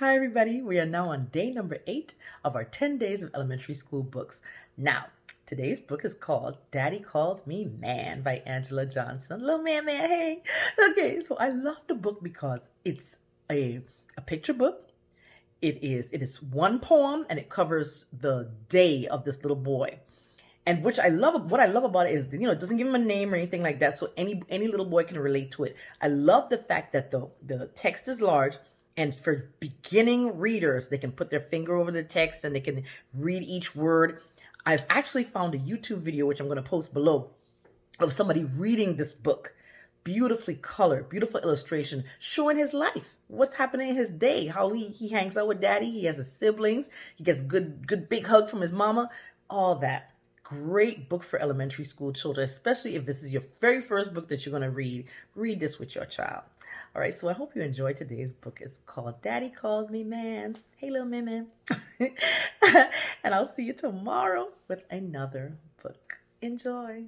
Hi, everybody. We are now on day number eight of our 10 days of elementary school books. Now, today's book is called Daddy Calls Me Man by Angela Johnson. Little man, man, hey. Okay, so I love the book because it's a, a picture book. It is it is one poem and it covers the day of this little boy. And which I love what I love about it is you know it doesn't give him a name or anything like that so any any little boy can relate to it. I love the fact that the the text is large and for beginning readers, they can put their finger over the text and they can read each word. I've actually found a YouTube video, which I'm going to post below, of somebody reading this book. Beautifully colored, beautiful illustration, showing his life, what's happening in his day, how he, he hangs out with daddy, he has his siblings, he gets good, good big hug from his mama, all that great book for elementary school children, especially if this is your very first book that you're going to read. Read this with your child. All right, so I hope you enjoyed today's book. It's called Daddy Calls Me Man. Hey, little man, man. and I'll see you tomorrow with another book. Enjoy.